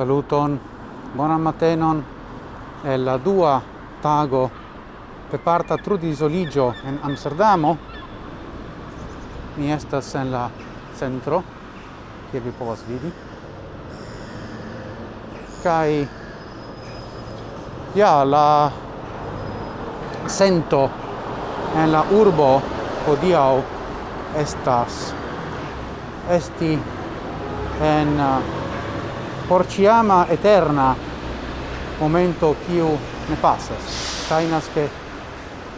Saluton, bonan matenon el la dua tago per parta trudisoligio en Amsterdamo. Mi estas en la centro, kie vi povas vidi. Kai ja la sento en la urbo hodiaŭ estas esti en uh, por ciama eterna momento kiu ne passas Kainas ke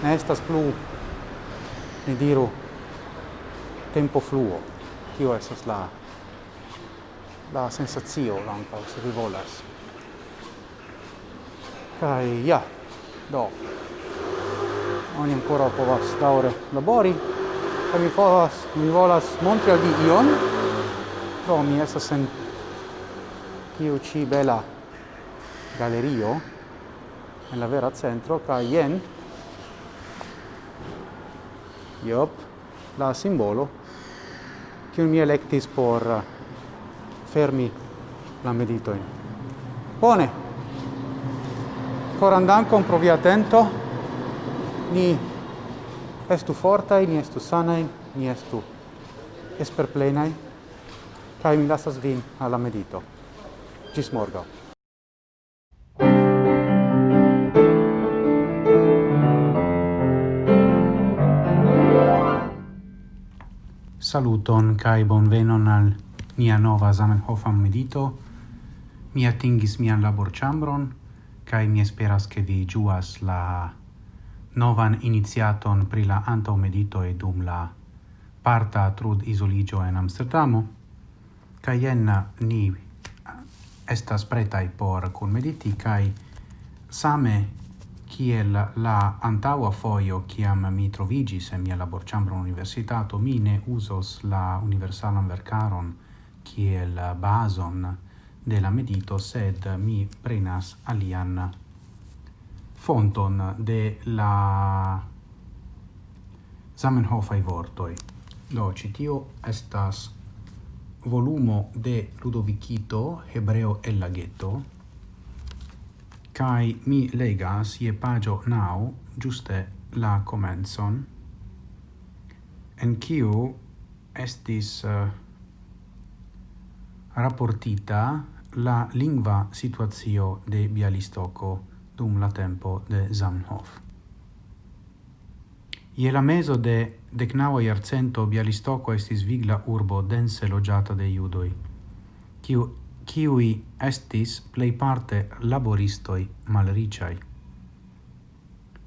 ne estas plu ni diru tempo fluo. Tio estas la la sensazio lampa se vi volas. Kai ja do oni ancora povas daure labori kaj mi povas mi volas montri al vi ion do mi estas en tiu ci bela galerio en la vera centro ca jen iop la simbolo che mi electis por eh, fermi la meditoin. Bone. Coran dankon provi atento. Ni estu fortai, ni estu sanai, ni estu esperplenai. Kai mi lasas vin alla medito. Gis morgo. Saluton kai bonvenon al mia nova Zamenhof medito. Mi atingis mian laborĉambron kai mi esperas ke vi juas la novan iniziaton pri la anto medito e dum la parta trud isoligio en Amsterdamo. Kai jen ni estas pretai por kunmediti kai same kiel la antaŭa foio kiam mi trovigis en mia laborĉambro universitato mi ne uzos la universalan verkaron kiel bazon de la medito sed mi prenas alian fonton de la Zamenhofaj vortoi. do citio estas volumo de Ludovicito, Hebreo el Laghetto cae mi legas ie pagio nau, giuste la comenzon, en kiu estis eh, uh, rapportita la lingua situazio de Bialistoco dum la tempo de Zamenhof. Ie la meso de decnaua iarcento Bialistoko estis vigla urbo dense logiata de judoi, kiu, kiui estis plei parte laboristoi malriciai.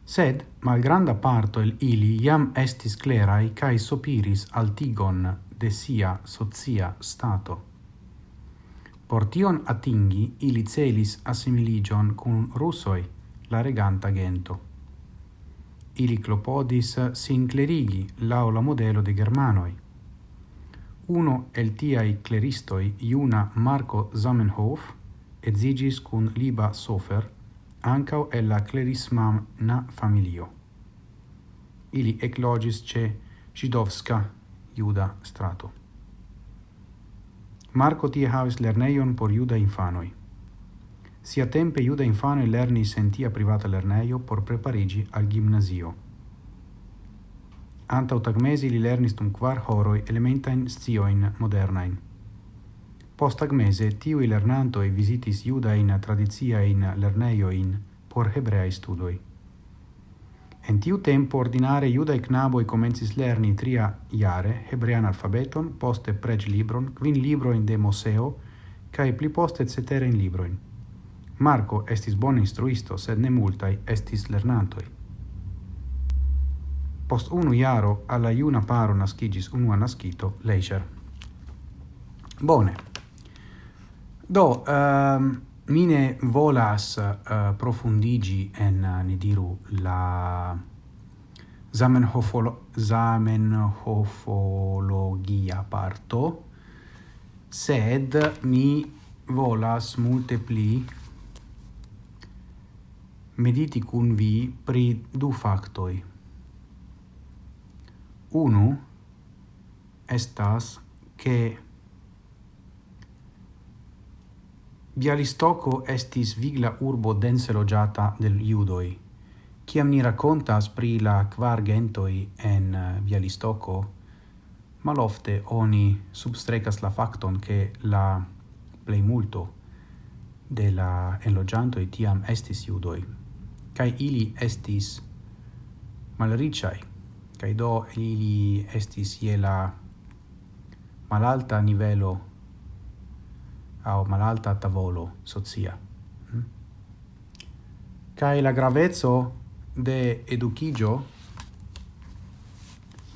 Sed malgranda parto el ili iam estis clerai cae sopiris altigon de sia socia stato. Por tion atingi ili celis assimiligion cun russoi, la reganta gento ili klopodis sin clerigi lao la modelo de germanoi. Uno el tiai cleristoi, iuna Marco Zamenhof, edzigis kun Liba Sofer, ankaŭ el la klerismana familio. Ili eclogis ce Židovska juda strato. Marco tie havis lerneion por juda infanoi. Siatempe juda infano lernis lerni sentia privata lerneio por preparigi al gimnasio. Anta utagmesi li lernis dum quar horoi elementain scioin modernain. Post tagmese tiui lernantoi visitis iuda in tradizia in lerneio in por hebreaj studoi. En tiu tempo ordinare iuda e knaboi comencis lerni tria iare hebrean alfabeton, poste quin libro in de Moseo cae pli poste ceterajn libroin. Marco estis bon instruisto, sed ne multai estis lernantoi. Post unu iaro, alla iuna paro nascigis unua nascito, Leischer. Bone. Do, ehm, um, mine volas uh, profundigi en, uh, ne diru, la Zamenhofolo Zamenhofologia parto, sed mi volas multe pli mediti cun vi pri du factoi. Unu estas che Bialistoco estis vigla urbo dense logiata del Iudoi. Ciam ni raccontas pri la quar gentoi en eh, Bialistoco, malofte oni substrecas la facton che la plei multo de la enlogiantoi tiam estis Iudoi cae ili estis malricai, cae do ili estis je la malalta nivelo au malalta tavolo socia. Mm? kai la gravezzo de educigio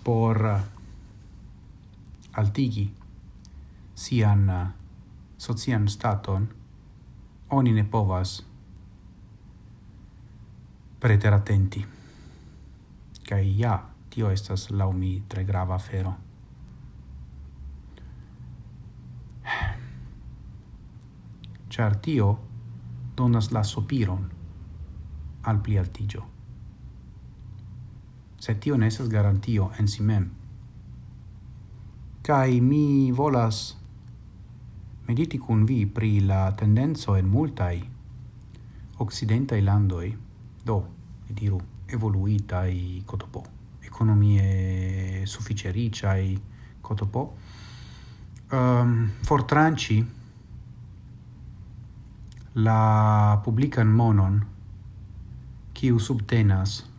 por altigi sian socian staton oni ne povas preteratenti. Kaj ja, tio estas laumi tre grava afero. Char tio donas la sopiron al pli altigio. Se tio ne estas garantio en si mem. Kaj mi volas mediti kun vi pri la tendenzo en multai occidentai landoi do, diru, evoluitai cotopo, economie sufficericiai cotopo, um, ehm, fortranci la publican monon qui subtenas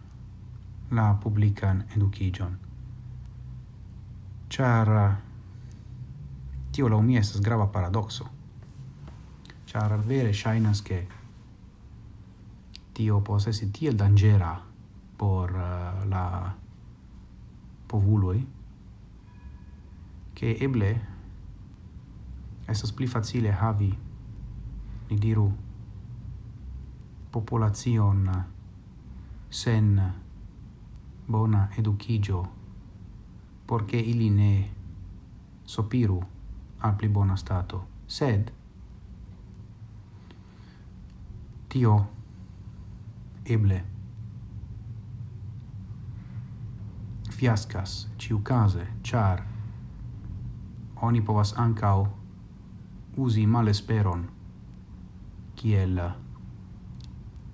la publican educigion. Char tio la mi estas grava paradoxo. Char vere shainas che tio povas esti tiel dangera por uh, la povuloj che eble estas pli facile havi ni diru populazion sen bona educigio porque ili ne sopiru al pli bona stato. Sed tio eble. Fiascas ciu case char oni povas ankaŭ uzi malesperon kiel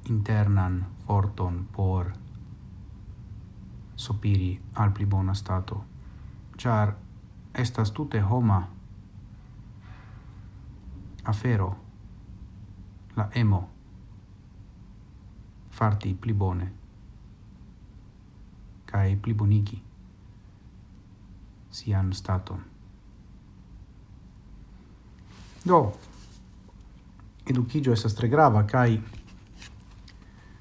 internan forton por sopiri al pli bona stato. Char estas tute homa afero la emo farti pli bone. Kai pli bonigi. Sian staton. Do, educigio esas tre grava, kai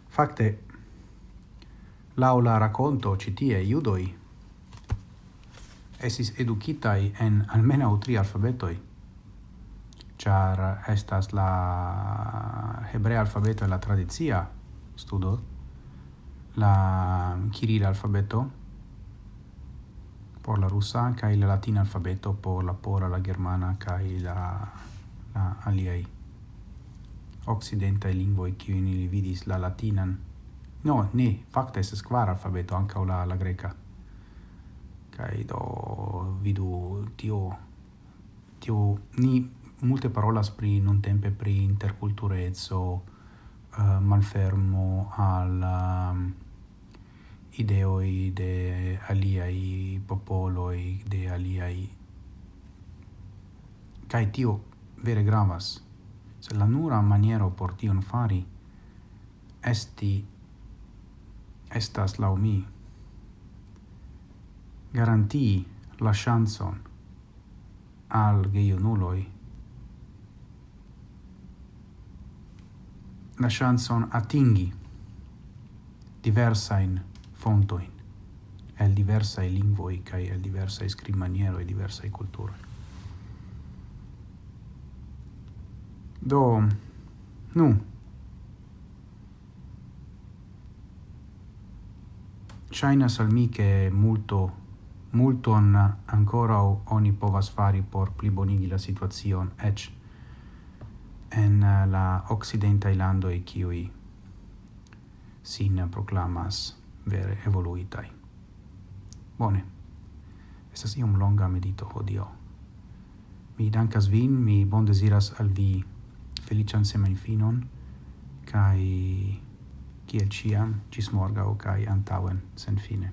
facte laula racconto citie iudoi esis educitai en almenau tri alfabetoi, char estas la hebrea alfabeto e la tradizia studo la kirila alfabeto por la russa kaj la latina alfabeto por la pora la germana kaj la la aliaj okcidentaj lingvoj kiujn ili vidis la latinan. No ne facta es quar alfabeto anca la la greca. Kaj do vidu tio tio ni multe parolas pri nuntempe pri interculturezzo uh, malfermo al um, ideoi de aliai popoloi, de aliai... kai tio vere gravas, se la nura maniero por tion fari esti estas la mi. Garantii la chanson al geionuloi la chanson atingi diversain fontoin el diversae lingvoi kai el diversae scribmanieroi, diversae culture Do, nu, Shainas al mi che multo, molto ancora oni povas fari por plibonigi la situazion, ec en eh, la occidenta ilando e kiui sin proclamas vere evoluitai. Bone. Estas iom longa medito hodio. Mi dankas vin, mi bon desiras al vi felician semenfinon, kai kiel ciam, cis morgau, kai antauen, sen fine.